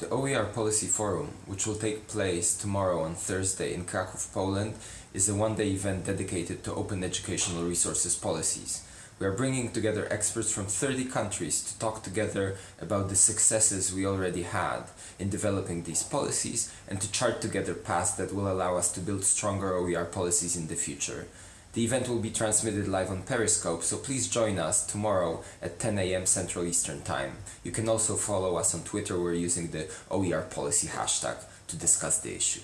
The OER Policy Forum, which will take place tomorrow on Thursday in Kraków, Poland, is a one-day event dedicated to open educational resources policies. We are bringing together experts from 30 countries to talk together about the successes we already had in developing these policies and to chart together paths that will allow us to build stronger OER policies in the future. The event will be transmitted live on Periscope, so please join us tomorrow at 10 a.m. Central Eastern Time. You can also follow us on Twitter, we're using the OER policy hashtag to discuss the issue.